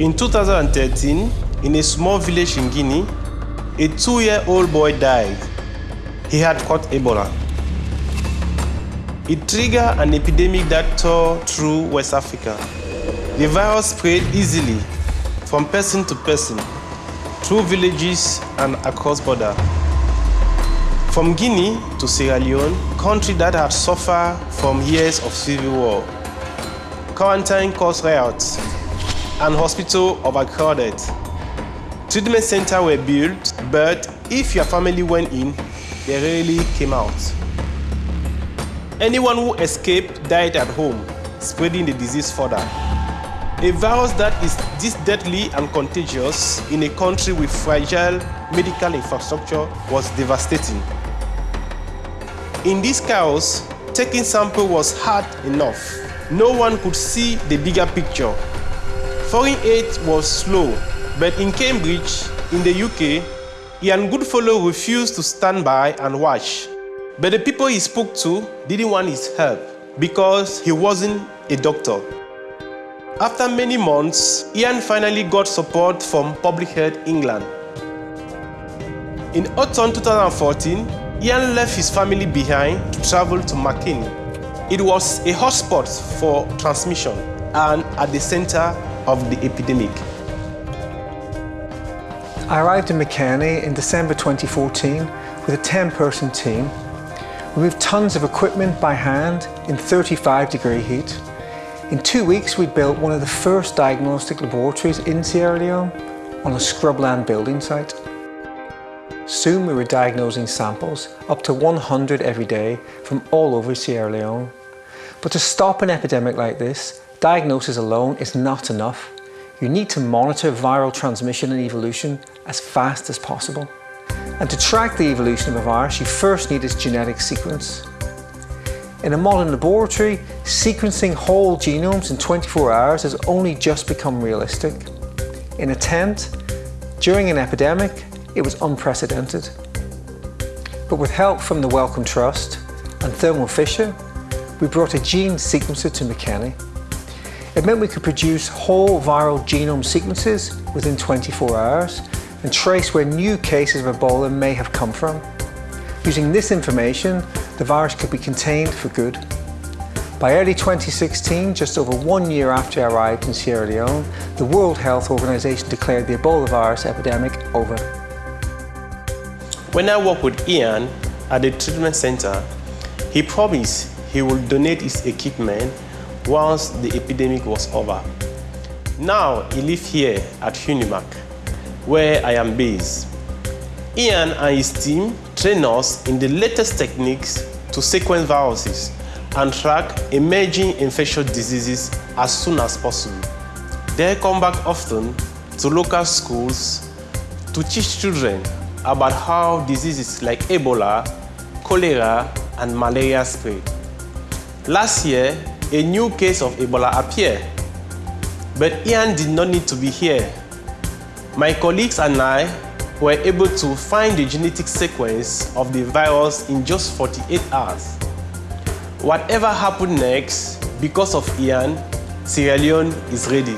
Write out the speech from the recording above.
In 2013, in a small village in Guinea, a two-year-old boy died. He had caught Ebola. It triggered an epidemic that tore through West Africa. The virus spread easily from person to person, through villages and across borders. From Guinea to Sierra Leone, a country that had suffered from years of civil war. Quarantine caused riots and hospital overcrowded. Treatment centers were built, but if your family went in, they rarely came out. Anyone who escaped died at home, spreading the disease further. A virus that is this deadly and contagious in a country with fragile medical infrastructure was devastating. In this chaos, taking sample was hard enough. No one could see the bigger picture. Foreign aid was slow, but in Cambridge, in the UK, Ian Goodfellow refused to stand by and watch. But the people he spoke to didn't want his help because he wasn't a doctor. After many months, Ian finally got support from Public Health England. In autumn 2014, Ian left his family behind to travel to Makeni. It was a hotspot for transmission and at the center of the epidemic. I arrived in Makeni in December 2014 with a 10-person team. We moved tons of equipment by hand in 35 degree heat in two weeks, we built one of the first diagnostic laboratories in Sierra Leone on a scrubland building site. Soon we were diagnosing samples, up to 100 every day, from all over Sierra Leone. But to stop an epidemic like this, diagnosis alone is not enough. You need to monitor viral transmission and evolution as fast as possible. And to track the evolution of a virus, you first need its genetic sequence. In a modern laboratory, sequencing whole genomes in 24 hours has only just become realistic. In a tent, during an epidemic, it was unprecedented. But with help from the Wellcome Trust and Thermo Fisher, we brought a gene sequencer to Makeni. It meant we could produce whole viral genome sequences within 24 hours and trace where new cases of Ebola may have come from. Using this information, the virus could be contained for good. By early 2016, just over one year after I arrived in Sierra Leone, the World Health Organization declared the Ebola virus epidemic over. When I worked with Ian at the treatment center, he promised he would donate his equipment once the epidemic was over. Now he lives here at UNIMAK, where I am based. Ian and his team train us in the latest techniques to sequence viruses and track emerging infectious diseases as soon as possible. They come back often to local schools to teach children about how diseases like Ebola, cholera, and malaria spread. Last year, a new case of Ebola appeared, but Ian did not need to be here. My colleagues and I were able to find the genetic sequence of the virus in just 48 hours. Whatever happened next, because of Ian, Sierra Leone is ready.